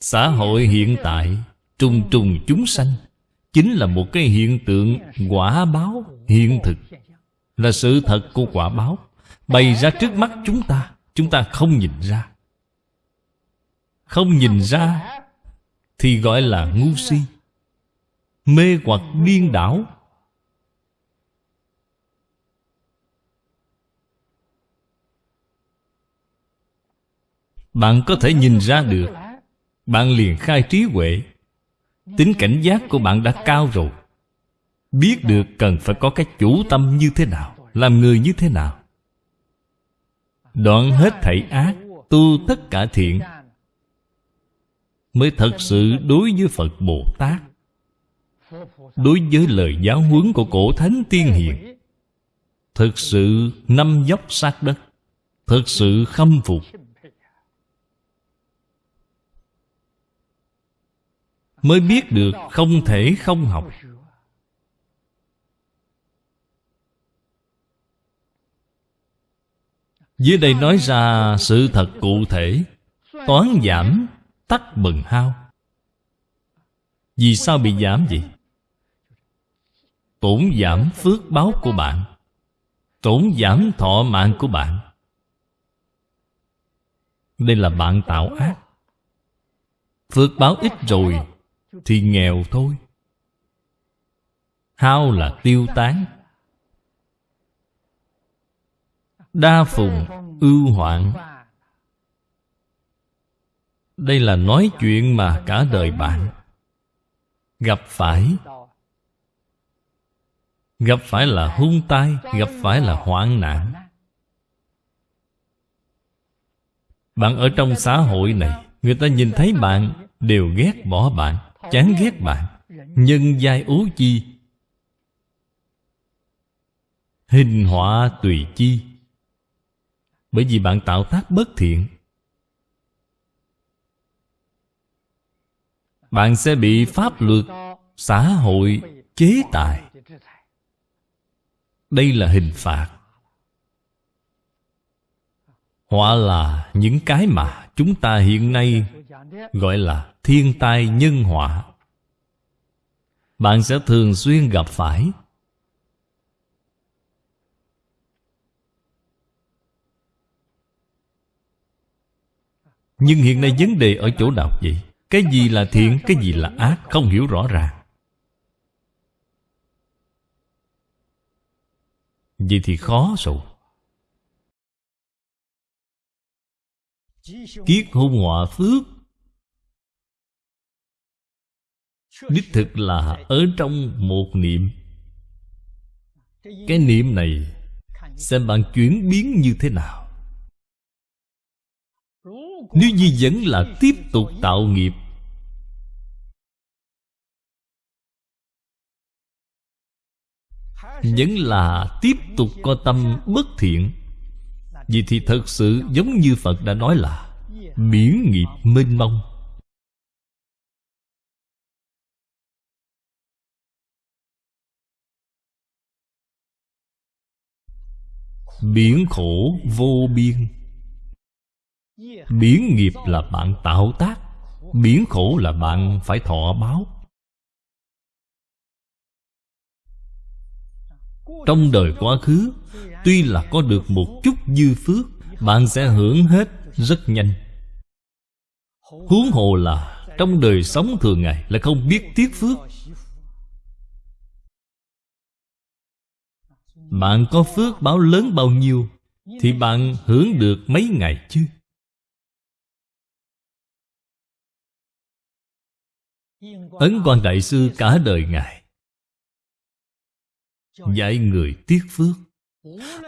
Xã hội hiện tại, Trùng trùng chúng sanh, Chính là một cái hiện tượng quả báo hiện thực. Là sự thật của quả báo Bày ra trước mắt chúng ta Chúng ta không nhìn ra. Không nhìn ra Thì gọi là ngu si, Mê hoặc điên đảo. Bạn có thể nhìn ra được bạn liền khai trí huệ. Tính cảnh giác của bạn đã cao rồi. Biết được cần phải có cái chủ tâm như thế nào, Làm người như thế nào. Đoạn hết thảy ác, Tu tất cả thiện, Mới thật sự đối với Phật Bồ Tát, Đối với lời giáo huấn của cổ thánh tiên hiền. Thực sự năm dốc sát đất, Thực sự khâm phục Mới biết được không thể không học. Dưới đây nói ra sự thật cụ thể, Toán giảm tắc bần hao. Vì sao bị giảm vậy? Tổn giảm phước báo của bạn, Tổn giảm thọ mạng của bạn. Đây là bạn tạo ác. Phước báo ít rồi thì nghèo thôi. Hao là tiêu tán. Đa phùng ưu hoạn. Đây là nói chuyện mà cả đời bạn Gặp phải. Gặp phải là hung tai, Gặp phải là hoạn nạn. Bạn ở trong xã hội này, Người ta nhìn thấy bạn Đều ghét bỏ bạn. Chán ghét bạn, Nhân giai ố chi. Hình họa tùy chi. Bởi vì bạn tạo tác bất thiện, Bạn sẽ bị pháp luật, Xã hội chế tài. Đây là hình phạt. Họa là những cái mà chúng ta hiện nay Gọi là thiên tai nhân họa. Bạn sẽ thường xuyên gặp phải. Nhưng hiện nay vấn đề ở chỗ nào vậy? Cái gì là thiện, cái gì là ác? Không hiểu rõ ràng. Vậy thì khó rồi. Kiết hung họa phước Đích thực là ở trong một niệm. Cái niệm này Xem bạn chuyển biến như thế nào. Nếu như vẫn là tiếp tục tạo nghiệp, vẫn là tiếp tục có tâm bất thiện vì thì thật sự giống như Phật đã nói là Biển nghiệp mênh mông. Biển khổ vô biên. Biển nghiệp là bạn tạo tác, Biển khổ là bạn phải thọ báo. Trong đời quá khứ, Tuy là có được một chút dư phước, Bạn sẽ hưởng hết rất nhanh. Huống hồ là Trong đời sống thường ngày Là không biết tiếc phước Bạn có phước báo lớn bao nhiêu Thì bạn hưởng được mấy ngày chứ? Ấn quan Đại Sư cả đời Ngài Dạy người tiếc phước.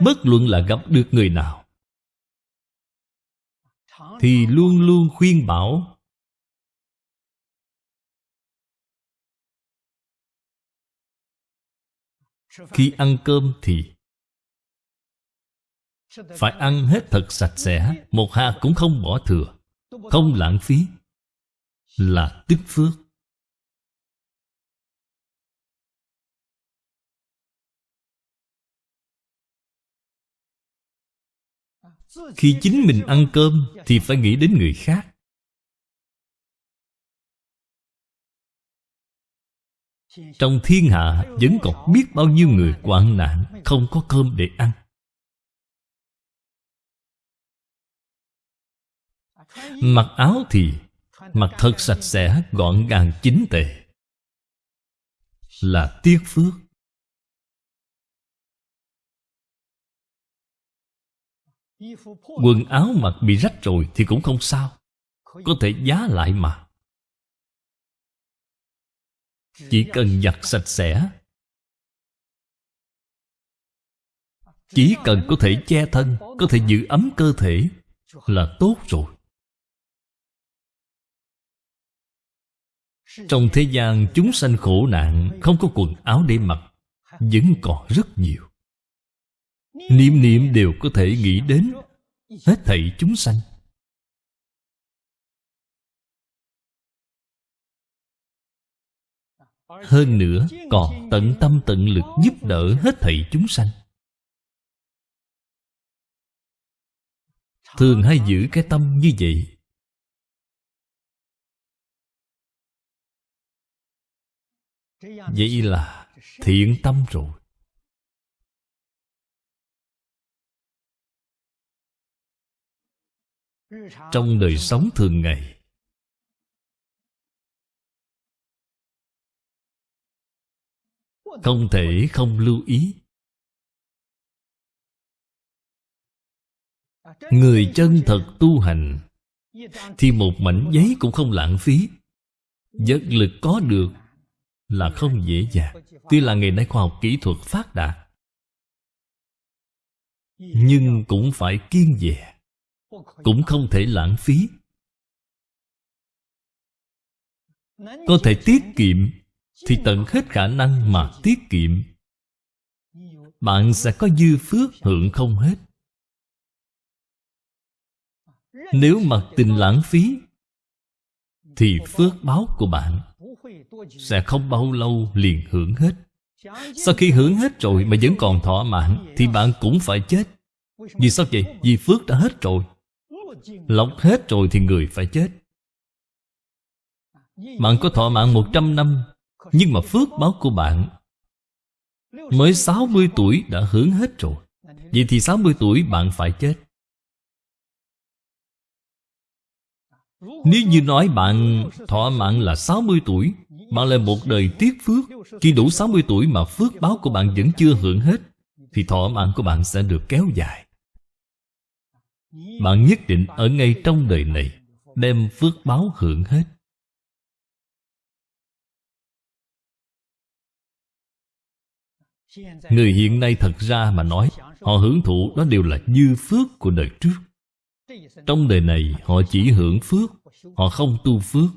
Bất luận là gặp được người nào Thì luôn luôn khuyên bảo Khi ăn cơm thì Phải ăn hết thật sạch sẽ, Một hạt cũng không bỏ thừa. Không lãng phí Là tích phước. Khi chính mình ăn cơm Thì phải nghĩ đến người khác. Trong thiên hạ vẫn còn biết bao nhiêu người hoạn nạn Không có cơm để ăn. Mặc áo thì Mặc thật sạch sẽ, gọn gàng, chính tề Là tiếc phước. Quần áo mặc bị rách rồi thì cũng không sao. Có thể giá lại mà. Chỉ cần giặt sạch sẽ. Chỉ cần có thể che thân, Có thể giữ ấm cơ thể Là tốt rồi. Trong thế gian chúng sanh khổ nạn, Không có quần áo để mặc, Vẫn còn rất nhiều. Niệm niệm đều có thể nghĩ đến Hết thảy chúng sanh. Hơn nữa còn tận tâm tận lực giúp đỡ hết thảy chúng sanh. Thường hay giữ cái tâm như vậy? Vậy là thiện tâm rồi. Trong đời sống thường ngày Không thể không lưu ý. Người chân thật tu hành, Thì một mảnh giấy cũng không lãng phí. Giấc lực có được Là không dễ dàng. Tuy là ngày nay khoa học kỹ thuật phát đạt, Nhưng cũng phải kiên dè, Cũng không thể lãng phí. Có thể tiết kiệm thì tận hết khả năng mà tiết kiệm. Bạn sẽ có dư phước hưởng không hết. Nếu mặc tình lãng phí, Thì phước báo của bạn Sẽ không bao lâu liền hưởng hết. Sau khi hưởng hết rồi mà vẫn còn thỏa mãn, Thì bạn cũng phải chết. Vì sao vậy? Vì phước đã hết rồi. Lọc hết rồi thì người phải chết. Bạn có thỏa mãn 100 năm nhưng mà phước báo của bạn Mới 60 tuổi đã hưởng hết rồi. Vậy thì 60 tuổi bạn phải chết. Nếu như nói bạn thọ mạng là 60 tuổi, Bạn là một đời tiếc phước. Khi đủ 60 tuổi mà phước báo của bạn vẫn chưa hưởng hết, Thì thọ mạng của bạn sẽ được kéo dài. Bạn nhất định ở ngay trong đời này Đem phước báo hưởng hết. Người hiện nay thật ra mà nói, Họ hưởng thụ đó đều là dư phước của đời trước. Trong đời này, họ chỉ hưởng phước, Họ không tu phước.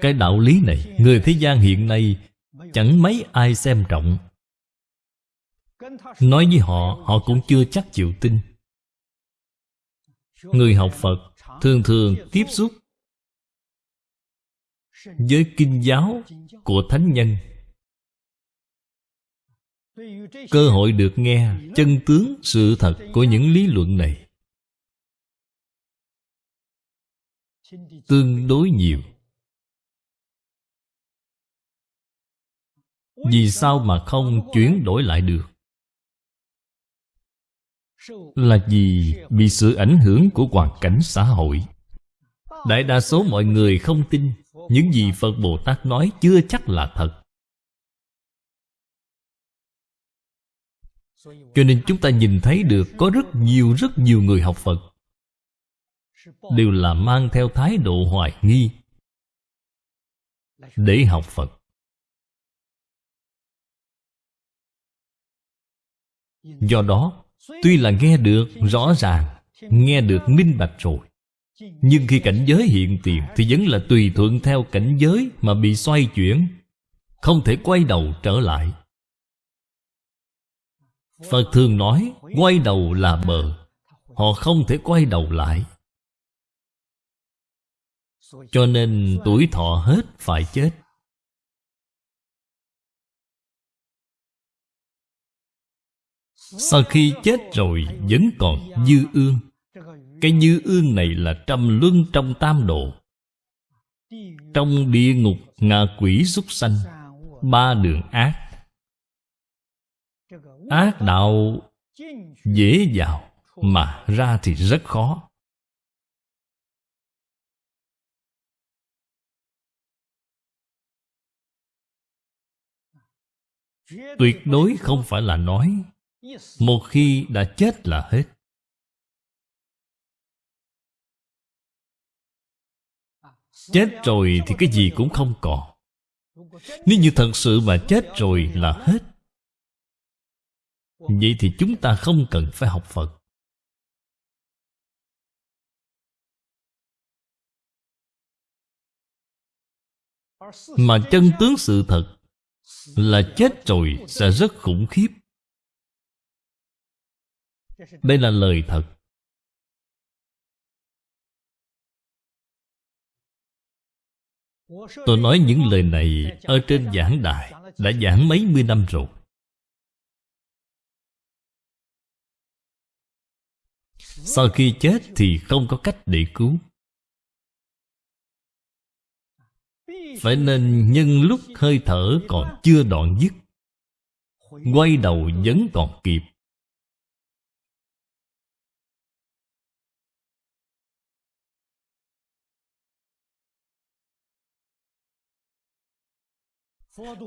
Cái đạo lý này, Người thế gian hiện nay Chẳng mấy ai xem trọng. Nói với họ Họ cũng chưa chắc chịu tin. Người học Phật Thường thường tiếp xúc với kinh giáo của thánh nhân. Cơ hội được nghe chân tướng sự thật của những lý luận này tương đối nhiều. Vì sao mà không chuyển đổi lại được? Là vì bị sự ảnh hưởng của hoàn cảnh xã hội. Đại đa số mọi người không tin. Những gì Phật Bồ Tát nói chưa chắc là thật. Cho nên chúng ta nhìn thấy được Có rất nhiều rất nhiều người học Phật. Đều là mang theo thái độ hoài nghi Để học Phật. Do đó Tuy là nghe được, rõ ràng, Nghe được minh bạch rồi. Nhưng khi cảnh giới hiện tiền Thì vẫn là tùy thuận theo cảnh giới Mà bị xoay chuyển, Không thể quay đầu trở lại. Phật thường nói, Quay đầu là bờ, Họ không thể quay đầu lại. Cho nên tuổi thọ hết phải chết. Sau khi chết rồi, vẫn còn dư ương. Cái dư ương này là trăm luân trong tam độ. Trong địa ngục, ngạ quỷ súc sanh, Ba đường ác. Ác đạo dễ vào, Mà ra thì rất khó. Tuyệt đối không phải là nói một khi đã chết là hết. Chết rồi thì cái gì cũng không còn Nếu như thật sự mà chết rồi là hết. Vậy thì chúng ta không cần phải học Phật. Mà chân tướng sự thật Là chết rồi sẽ rất khủng khiếp đây là lời thật. Tôi nói những lời này Ở trên giảng đài Đã giảng mấy mươi năm rồi. Sau khi chết thì không có cách để cứu. Phải nên nhân lúc hơi thở còn chưa đoạn dứt, Quay đầu vẫn còn kịp.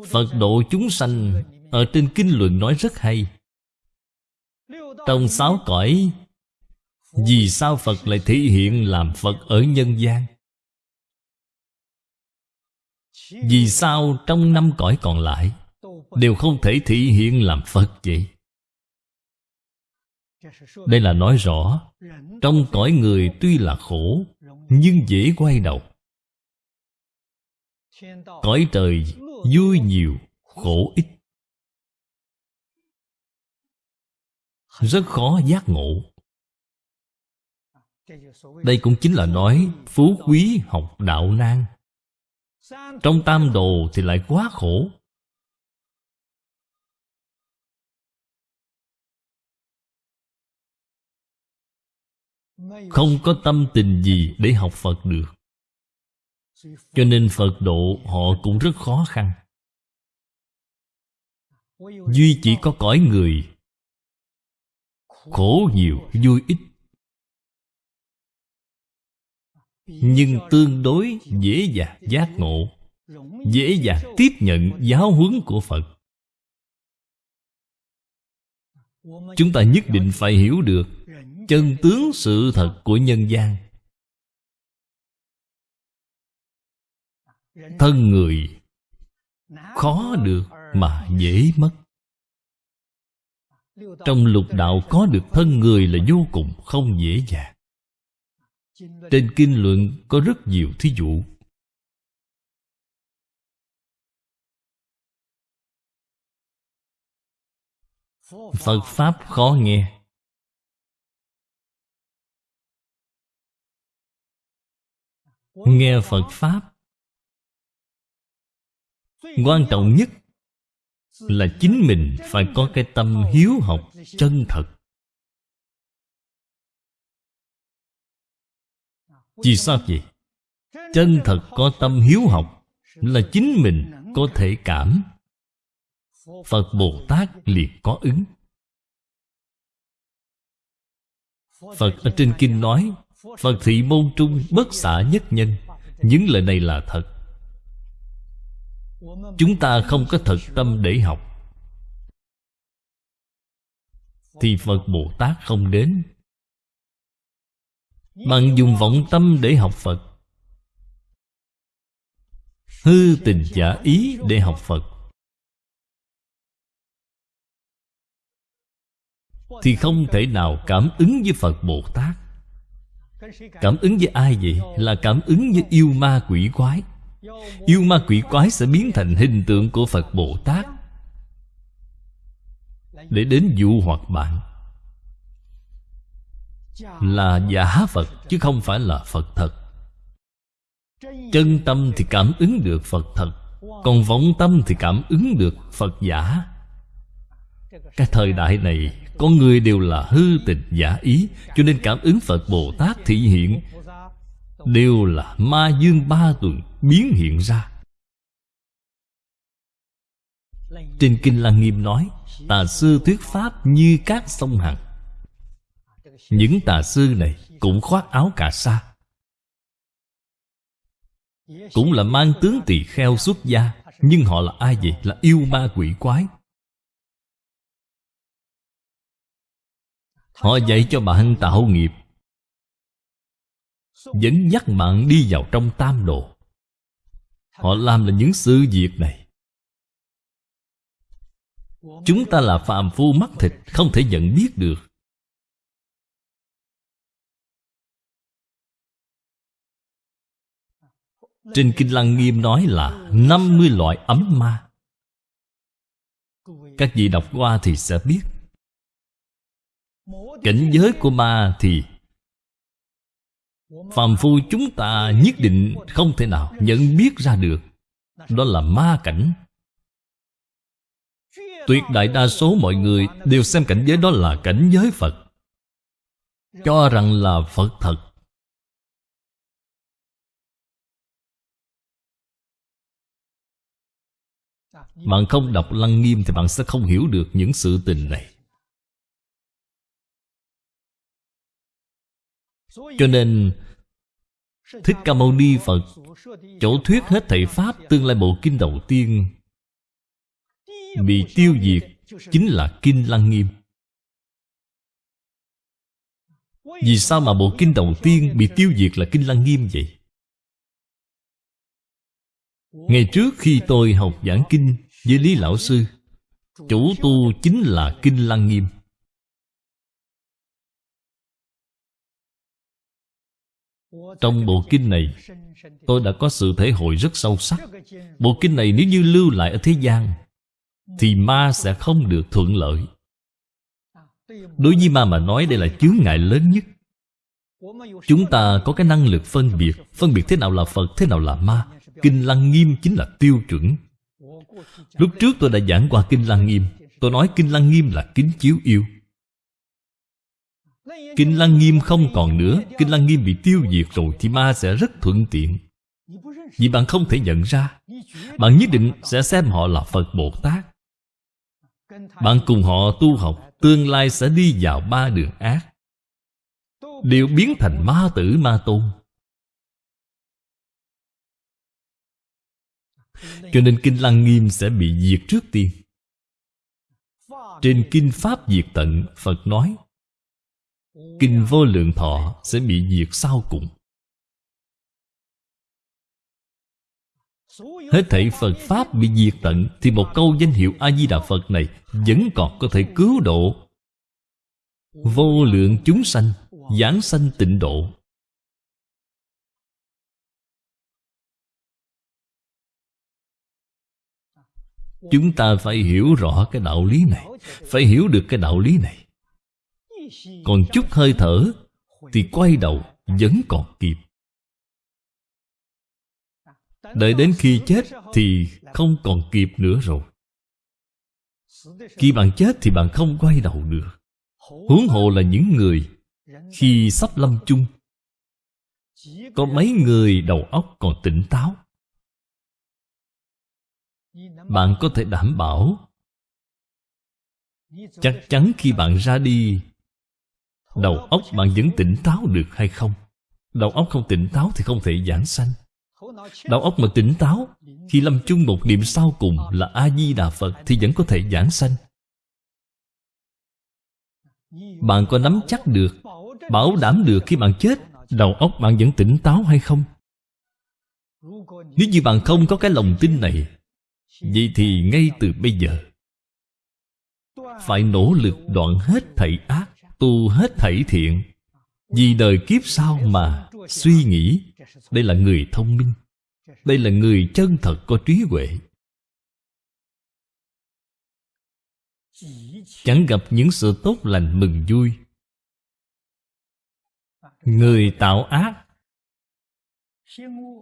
Phật độ chúng sanh Ở trên kinh luận nói rất hay. Trong sáu cõi, Vì sao Phật lại thể hiện làm Phật ở nhân gian? Vì sao trong năm cõi còn lại Đều không thể thể hiện làm Phật vậy? Đây là nói rõ, Trong cõi người tuy là khổ, Nhưng dễ quay đầu. Cõi trời vui nhiều, khổ ít. Rất khó giác ngộ. Đây cũng chính là nói Phú quý học đạo nan. Trong tam đồ thì lại quá khổ. Không có tâm tình gì để học Phật được cho nên Phật độ họ cũng rất khó khăn. Duy chỉ có cõi người. Khổ nhiều, vui ít. Nhưng tương đối dễ dàng giác ngộ, Dễ dàng tiếp nhận giáo huấn của Phật. Chúng ta nhất định phải hiểu được Chân tướng sự thật của nhân gian. Thân người. Khó được mà dễ mất. Trong lục đạo có được thân người là vô cùng không dễ dàng. Trên kinh luận có rất nhiều thí dụ. Phật pháp khó nghe. Nghe phật pháp quan trọng nhất là chính mình phải có cái tâm hiếu học chân thật. Vì sao vậy? Chân thật có tâm hiếu học là chính mình có thể cảm. Phật bồ tát liền có ứng. Phật ở trên kinh nói, phật thị môn trung bất xả nhất nhân. Những lời này là thật chúng ta không có thật tâm để học. Thì phật bồ tát không đến. Bạn dùng vọng tâm để học phật. Hư tình giả ý để học phật. Thì không thể nào cảm ứng với phật bồ tát. Cảm ứng với ai vậy? Là cảm ứng với yêu ma quỷ quái. Yêu ma quỷ quái sẽ biến thành hình tượng của Phật Bồ Tát. Để đến dụ hoặc bạn Là giả Phật, chứ không phải là Phật thật. Chân tâm thì cảm ứng được Phật thật, Còn vọng tâm thì cảm ứng được Phật giả. Cái thời đại này, Con người đều là hư tình giả ý, Cho nên cảm ứng Phật Bồ Tát thị hiện Đều là ma dương ba tuần biến hiện ra. Trên Kinh Lăng Nghiêm nói, Tà sư thuyết pháp như các sông Hằng. Những tà sư này cũng khoác áo cà sa. Cũng là mang tướng tỳ kheo xuất gia, Nhưng họ là ai vậy? Là yêu ma quỷ quái. Họ dạy cho bạn tạo nghiệp, Dẫn dắt bạn đi vào trong tam độ Họ làm là những sự việc này. Chúng ta là phàm phu mắt thịt, Không thể nhận biết được. Trên Kinh Lăng Nghiêm nói là 50 loại ấm ma. Các vị đọc qua thì sẽ biết. Cảnh giới của ma thì Phàm phu chúng ta nhất định không thể nào nhận biết ra được. Đó là ma cảnh. Tuyệt đại đa số mọi người đều xem cảnh giới đó là cảnh giới Phật. Cho rằng là Phật thật. Bạn không đọc Lăng Nghiêm thì bạn sẽ không hiểu được những sự tình này. Cho nên, Thích Ca Mâu Ni Phật Chỗ thuyết hết thầy Pháp Tương lai bộ kinh đầu tiên, Bị tiêu diệt Chính là Kinh Lăng Nghiêm. Vì sao mà bộ kinh đầu tiên Bị tiêu diệt là Kinh Lăng Nghiêm vậy? Ngày trước khi tôi học giảng kinh Với Lý Lão Sư, Chủ tu chính là Kinh Lăng Nghiêm. Trong bộ kinh này Tôi đã có sự thể hội rất sâu sắc. Bộ kinh này nếu như lưu lại ở thế gian Thì ma sẽ không được thuận lợi. Đối với ma mà nói đây là chướng ngại lớn nhất. Chúng ta có cái năng lực phân biệt. Phân biệt thế nào là Phật, thế nào là ma. Kinh Lăng Nghiêm chính là tiêu chuẩn. Lúc trước tôi đã giảng qua Kinh Lăng Nghiêm. Tôi nói Kinh Lăng Nghiêm là kính chiếu yêu. Kinh Lăng Nghiêm không còn nữa. Kinh Lăng Nghiêm bị tiêu diệt rồi Thì ma sẽ rất thuận tiện. Vì bạn không thể nhận ra, Bạn nhất định sẽ xem họ là Phật Bồ Tát. Bạn cùng họ tu học, Tương lai sẽ đi vào ba đường ác. Đều biến thành ma tử, ma tôn. Cho nên Kinh Lăng Nghiêm sẽ bị diệt trước tiên. Trên Kinh Pháp Diệt Tận, Phật nói Kinh vô lượng thọ sẽ bị diệt sau cùng. Hết thảy Phật Pháp bị diệt tận, Thì một câu danh hiệu A-di-đà Phật này Vẫn còn có thể cứu độ. Vô lượng chúng sanh Giảng sanh tịnh độ. Chúng ta phải hiểu rõ cái đạo lý này, Phải hiểu được cái đạo lý này còn chút hơi thở Thì quay đầu vẫn còn kịp. Đợi đến khi chết Thì không còn kịp nữa rồi. Khi bạn chết thì bạn không quay đầu được Huống hồ là những người Khi sắp lâm chung. Có mấy người đầu óc còn tỉnh táo. Bạn có thể đảm bảo Chắc chắn khi bạn ra đi Đầu óc bạn vẫn tỉnh táo được hay không? Đầu óc không tỉnh táo thì không thể giảng sanh Đầu óc mà tỉnh táo, Khi lâm chung một niệm sau cùng là A-di-đà Phật Thì vẫn có thể giảng sanh Bạn có nắm chắc được, Bảo đảm được khi bạn chết, Đầu óc bạn vẫn tỉnh táo hay không? Nếu như bạn không có cái lòng tin này, Vậy thì ngay từ bây giờ, Phải nỗ lực đoạn hết thảy ác tu hết thảy thiện, vì đời kiếp sau mà suy nghĩ. Đây là người thông minh. Đây là người chân thật có trí huệ. Chẳng gặp những sự tốt lành mừng vui. Người tạo ác,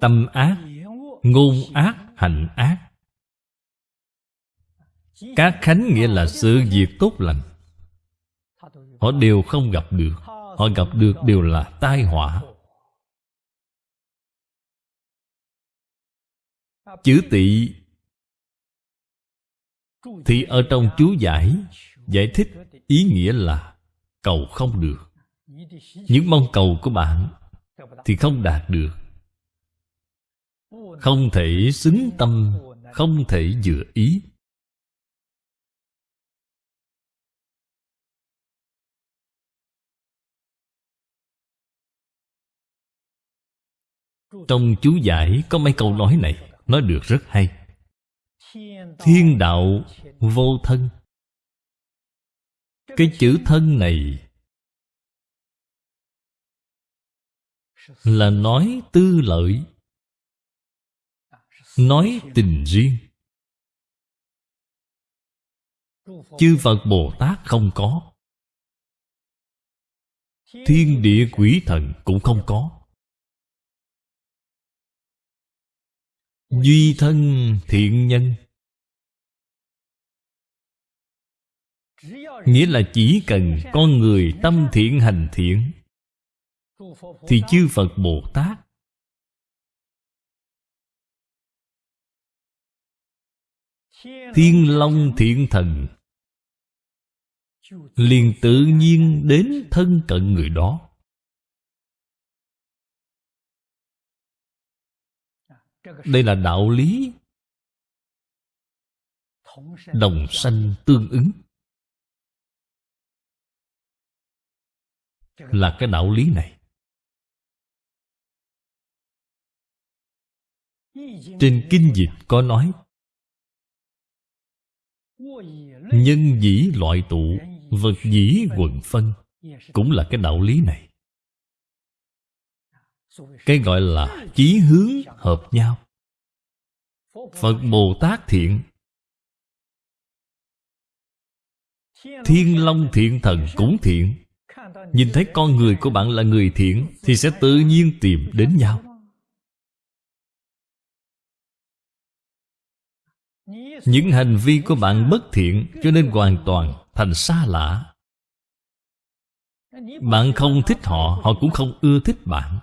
tâm ác, ngôn ác, hành ác. Các khánh nghĩa là sự việc tốt lành. Họ đều không gặp được. Họ gặp được đều là tai họa. Chữ tỵ Thì ở trong chú giải Giải thích ý nghĩa là Cầu không được. Những mong cầu của bạn Thì không đạt được. Không thể xứng tâm, Không thể dựa ý. Trong chú giải có mấy câu nói này, Nói được rất hay. Thiên đạo vô thân. Cái chữ thân này Là nói tư lợi, Nói tình riêng. Chư Phật Bồ Tát không có. Thiên địa quỷ thần cũng không có. Duy thân thiện nhân. Nghĩa là chỉ cần con người tâm thiện hành thiện, Thì chư Phật Bồ Tát Thiên Long Thiện Thần liền tự nhiên đến thân cận người đó. Đây là đạo lý đồng sanh tương ứng. Là cái đạo lý này. Trên kinh dịch có nói, nhân dĩ loại tụ, vật dĩ quần phân. Cũng là cái đạo lý này cái gọi là chí hướng hợp nhau. Phật bồ tát thiện, thiên long thiện thần cũng thiện. Nhìn thấy con người của bạn là người thiện thì sẽ tự nhiên tìm đến nhau. Những hành vi của bạn bất thiện cho nên hoàn toàn thành xa lạ. Bạn không thích họ họ cũng không ưa thích bạn.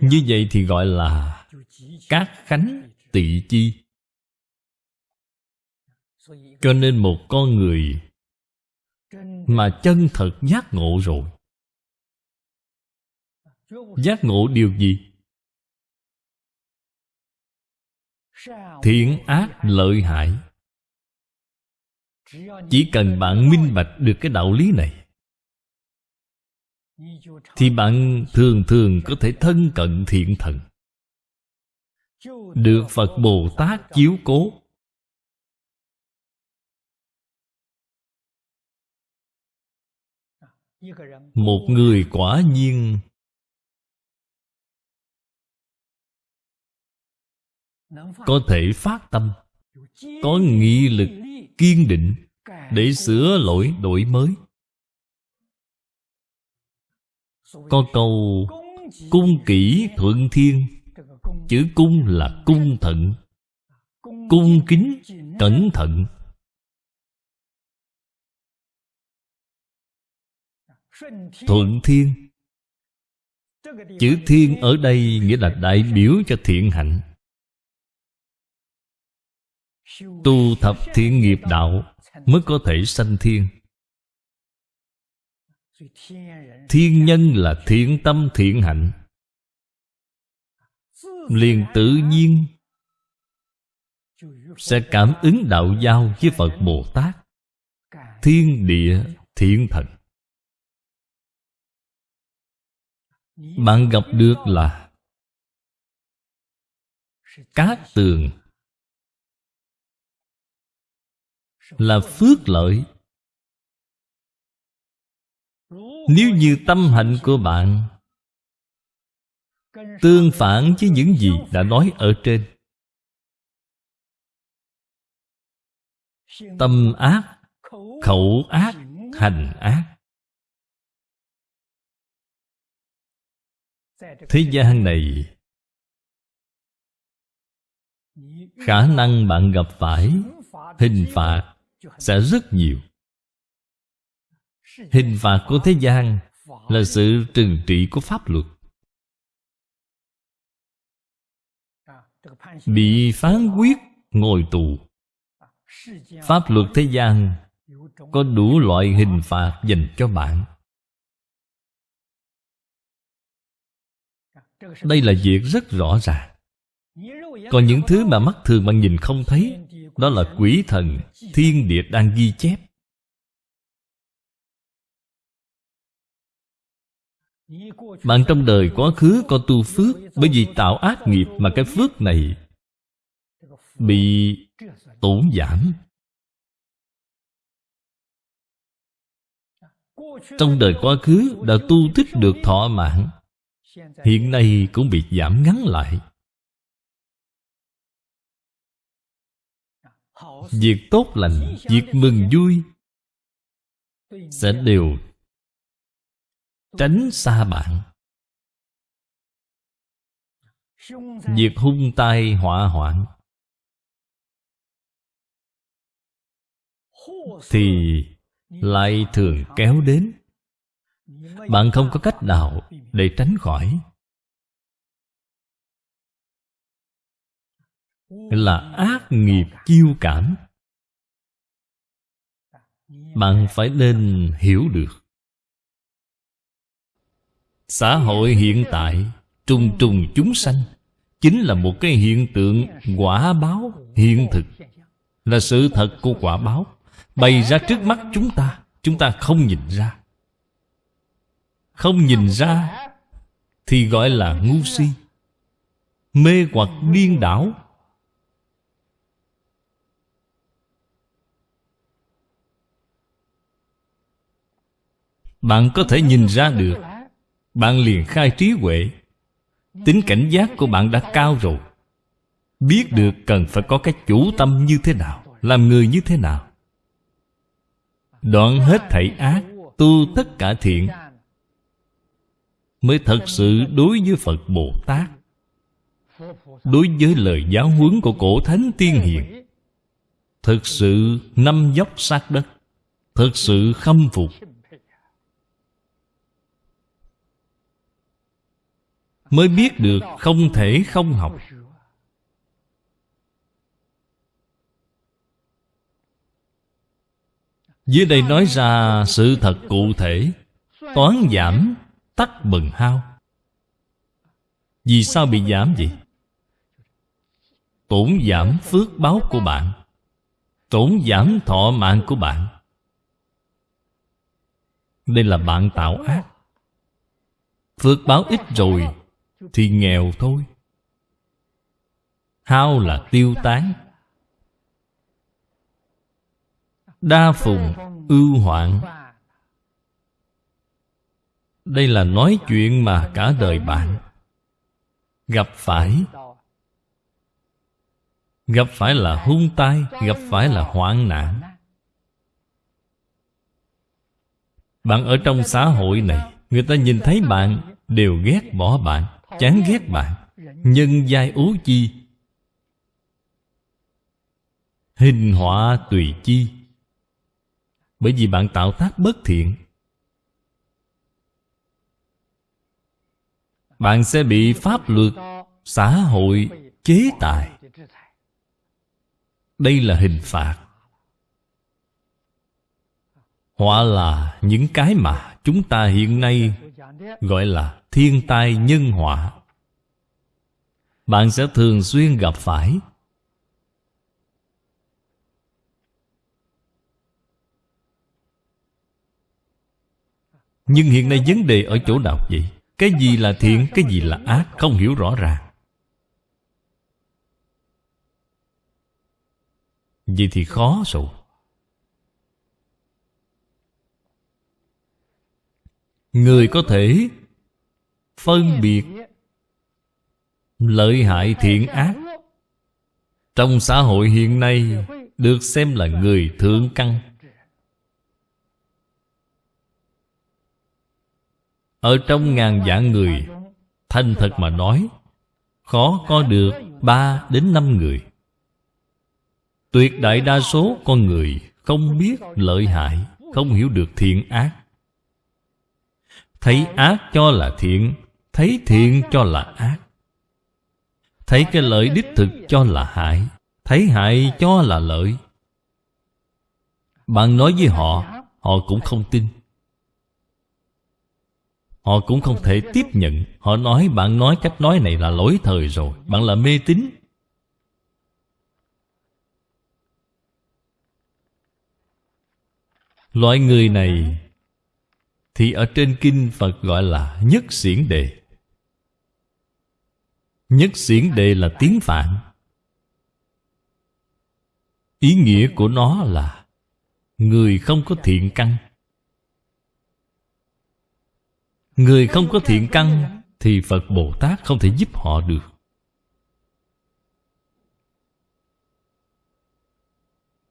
Như vậy thì gọi là các khánh tị chi. Cho nên một con người mà chân thật giác ngộ rồi. Giác ngộ điều gì? Thiện ác lợi hại. Chỉ cần bạn minh bạch được cái đạo lý này thì bạn thường thường có thể thân cận thiện thần. Được phật bồ tát chiếu cố. Một người quả nhiên. Có thể phát tâm. Có nghị lực kiên định để sửa lỗi đổi mới. Có câu, Cung kỹ thuận thiên Chữ cung là cung thận. Cung kính, cẩn thận. Thuận thiên. Chữ thiên ở đây nghĩa là đại biểu cho thiện hạnh. Tu thập thiện nghiệp đạo Mới có thể sanh thiên. Thiên nhân là thiện tâm thiện hạnh. Liền tự nhiên Sẽ cảm ứng đạo giao với Phật Bồ Tát. Thiên địa thiện thần. Bạn gặp được là Cát tường, Là phước lợi nếu như tâm hạnh của bạn Tương phản với những gì đã nói ở trên, Tâm ác, Khẩu ác, Hành ác, Thế gian này Khả năng bạn gặp phải Hình phạt Sẽ rất nhiều. Hình phạt của thế gian Là sự trừng trị của pháp luật. Bị phán quyết ngồi tù. Pháp luật thế gian Có đủ loại hình phạt dành cho bạn. Đây là việc rất rõ ràng. Còn những thứ mà mắt thường bạn nhìn không thấy, Đó là quỷ thần Thiên địa đang ghi chép. Bạn trong đời quá khứ có tu phước Bởi vì tạo ác nghiệp mà cái phước này Bị tổn giảm. Trong đời quá khứ đã tu thích được thọ mạng Hiện nay cũng bị giảm ngắn lại. Việc tốt lành, việc mừng vui Sẽ đều tránh xa bạn. Việc hung tai họa hoạn. Thì lại thường kéo đến. Bạn không có cách nào để tránh khỏi. Là ác nghiệp chiêu cảm. Bạn phải nên hiểu được. Xã hội hiện tại, Trùng trùng chúng sanh, Chính là một cái hiện tượng quả báo hiện thực. Là sự thật của quả báo Bày ra trước mắt chúng ta Chúng ta không nhìn ra. Không nhìn ra Thì gọi là ngu si, Mê hoặc điên đảo. Bạn có thể nhìn ra được bạn liền khai trí huệ. Tính cảnh giác của bạn đã cao rồi. Biết được cần phải có cái chủ tâm như thế nào, Làm người như thế nào. Đoạn hết thảy ác, Tu tất cả thiện, Mới thật sự đối với Phật Bồ Tát, Đối với lời giáo huấn của cổ thánh tiên hiền. Thực sự năm dốc sát đất, Thực sự khâm phục Mới biết được không thể không học. Dưới đây nói ra sự thật cụ thể, Toán giảm, tắc bần hao. Vì sao bị giảm vậy? Tổn giảm phước báo của bạn, Tổn giảm thọ mạng của bạn. Đây là bạn tạo ác. Phước báo ít rồi thì nghèo thôi. Hao là tiêu tán. Đa phùng ưu hoạn. Đây là nói chuyện mà cả đời bạn gặp phải. Gặp phải là hung tai, gặp phải là hoạn nạn. Bạn ở trong xã hội này, người ta nhìn thấy bạn đều ghét bỏ bạn. Chán ghét bạn Nhân giai ố chi? Hình họa tùy chi. Bởi vì bạn tạo tác bất thiện. Bạn sẽ bị pháp luật, Xã hội chế tài. Đây là hình phạt. Họa là những cái mà chúng ta hiện nay Gọi là thiên tai nhân họa. Bạn sẽ thường xuyên gặp phải. Nhưng hiện nay vấn đề ở chỗ nào vậy? Cái gì là thiện, cái gì là ác? Không hiểu rõ ràng. Vậy thì khó rồi. Người có thể phân biệt lợi hại thiện ác. Trong xã hội hiện nay được xem là người thượng căn. Ở trong ngàn vạn người, Thành thật mà nói, Khó có được ba đến năm người. Tuyệt đại đa số con người Không biết lợi hại, Không hiểu được thiện ác. Thấy ác cho là thiện, Thấy thiện cho là ác. Thấy cái lợi đích thực cho là hại, Thấy hại cho là lợi. Bạn nói với họ Họ cũng không tin. Họ cũng không thể tiếp nhận. Họ nói, bạn nói cách nói này là lỗi thời rồi. Bạn là mê tín. Loại người này thì ở trên kinh Phật gọi là nhất xiển đề. Nhất xiển đề là tiếng Phạn. Ý nghĩa của nó là Người không có thiện căn. Người không có thiện căn Thì Phật Bồ Tát không thể giúp họ được.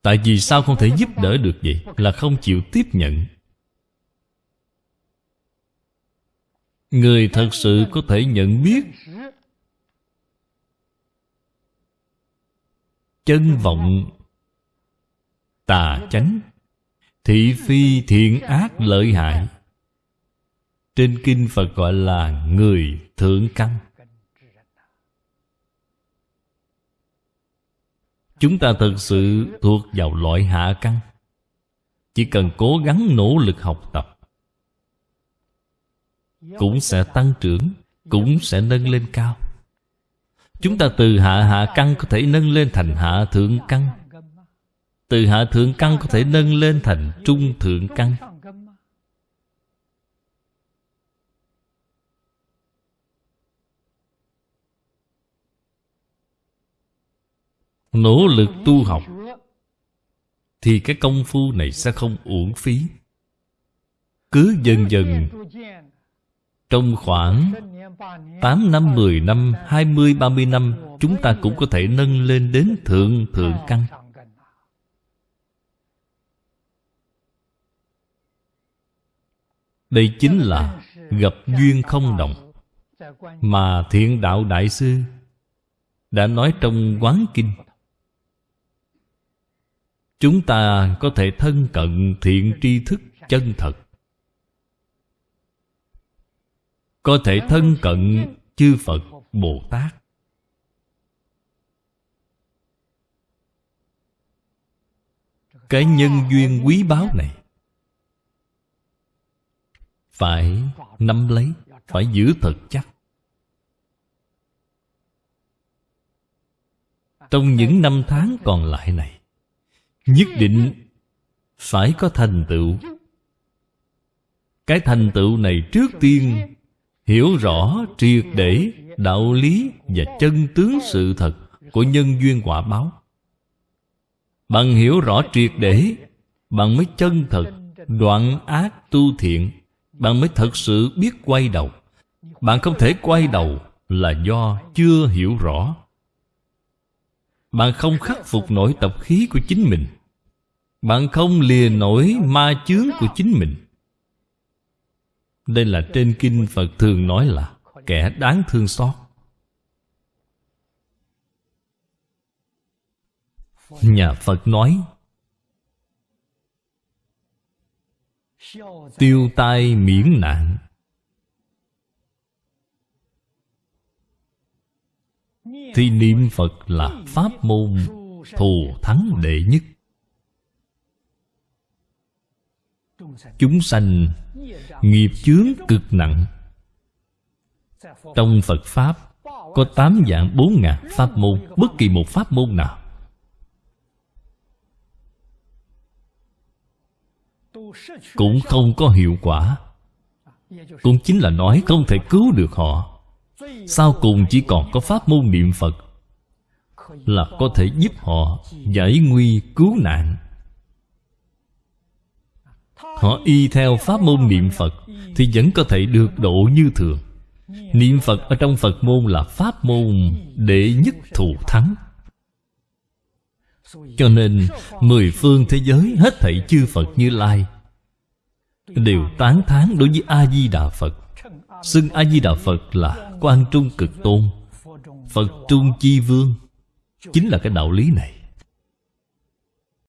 Tại vì sao không thể giúp đỡ được vậy? Là không chịu tiếp nhận. Người thật sự có thể nhận biết Chân vọng Tà chánh, Thị phi thiện ác lợi hại. Trên kinh Phật gọi là người thượng căn. Chúng ta thật sự thuộc vào loại hạ căn. Chỉ cần cố gắng nỗ lực học tập cũng sẽ tăng trưởng, Cũng sẽ nâng lên cao. Chúng ta từ hạ hạ căn có thể nâng lên thành hạ thượng căn. Từ hạ thượng căn có thể nâng lên thành trung thượng căn. Nỗ lực tu học Thì cái công phu này sẽ không uổng phí. Cứ dần dần trong khoảng 8 năm, 10 năm, 20, 30 năm Chúng ta cũng có thể nâng lên đến thượng thượng căn. Đây chính là gặp duyên không đồng Mà thiện đạo đại sư Đã nói trong quán kinh. Chúng ta có thể thân cận thiện tri thức chân thật. Có thể thân cận chư Phật Bồ Tát. Cái nhân duyên quý báu này Phải nắm lấy, Phải giữ thật chắc Trong những năm tháng còn lại này, Nhất định Phải có thành tựu. Cái thành tựu này trước tiên Hiểu rõ triệt để Đạo lý và chân tướng sự thật Của nhân duyên quả báo. Bằng hiểu rõ triệt để Bạn mới chân thật, Đoạn ác tu thiện Bạn mới thật sự biết quay đầu. Bạn không thể quay đầu Là do chưa hiểu rõ. Bạn không khắc phục nổi tập khí của chính mình. Bạn không lìa nổi ma chướng của chính mình. Đây là trên kinh Phật thường nói là Kẻ đáng thương xót. Nhà Phật nói, Tiêu tai miễn nạn. Thì niệm Phật là pháp môn thù thắng đệ nhất. Chúng sanh nghiệp chướng cực nặng. Trong Phật Pháp, Có tám dạng bốn ngàn pháp môn, Bất kỳ một pháp môn nào. Cũng không có hiệu quả. Cũng chính là nói không thể cứu được họ. Sau cùng chỉ còn có pháp môn niệm phật là có thể giúp họ giải nguy cứu nạn họ y theo pháp môn niệm phật thì vẫn có thể được độ như thường. Niệm phật ở trong phật môn là pháp môn để nhất thù thắng. Cho nên, mười phương thế giới hết thảy chư phật như lai đều tán thán đối với a di đà phật. Xưng A-di-đà Phật là Quan Trung Cực Tôn, Phật Trung Chi Vương. Chính là cái đạo lý này.